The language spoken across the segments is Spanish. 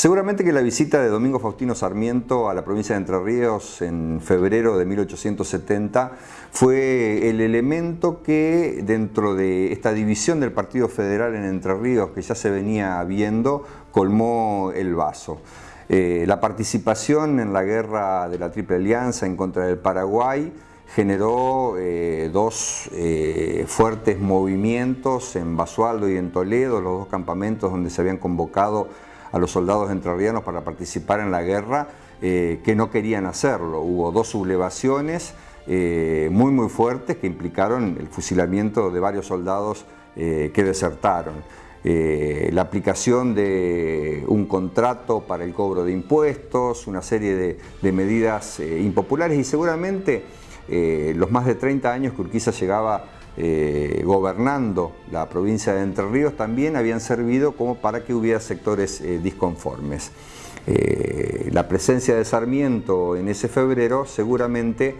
Seguramente que la visita de Domingo Faustino Sarmiento a la provincia de Entre Ríos en febrero de 1870 fue el elemento que dentro de esta división del Partido Federal en Entre Ríos que ya se venía viendo colmó el vaso. Eh, la participación en la guerra de la Triple Alianza en contra del Paraguay generó eh, dos eh, fuertes movimientos en Basualdo y en Toledo, los dos campamentos donde se habían convocado a los soldados entrerrianos para participar en la guerra, eh, que no querían hacerlo. Hubo dos sublevaciones eh, muy muy fuertes que implicaron el fusilamiento de varios soldados eh, que desertaron. la aplicación de un contrato para el cobro de impuestos, una serie de, de medidas impopulares y seguramente los más de 30 años que Urquiza llegaba eh, gobernando la provincia de Entre Ríos también habían servido como para que hubiera sectores eh, disconformes. Eh, la presencia de Sarmiento en ese febrero seguramente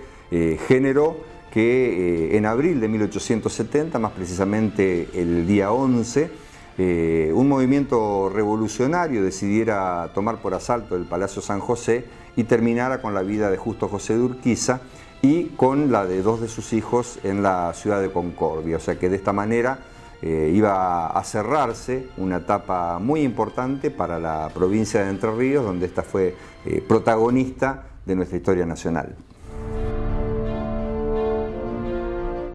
generó que en abril de 1870, más precisamente el día 11, un movimiento revolucionario decidiera tomar por asalto el Palacio San José y terminara con la vida de Justo José de Urquiza y con la de dos de sus hijos en la ciudad de Concordia. O sea que de esta manera eh, iba a cerrarse una etapa muy importante para la provincia de Entre Ríos, donde esta fue eh, protagonista de nuestra historia nacional.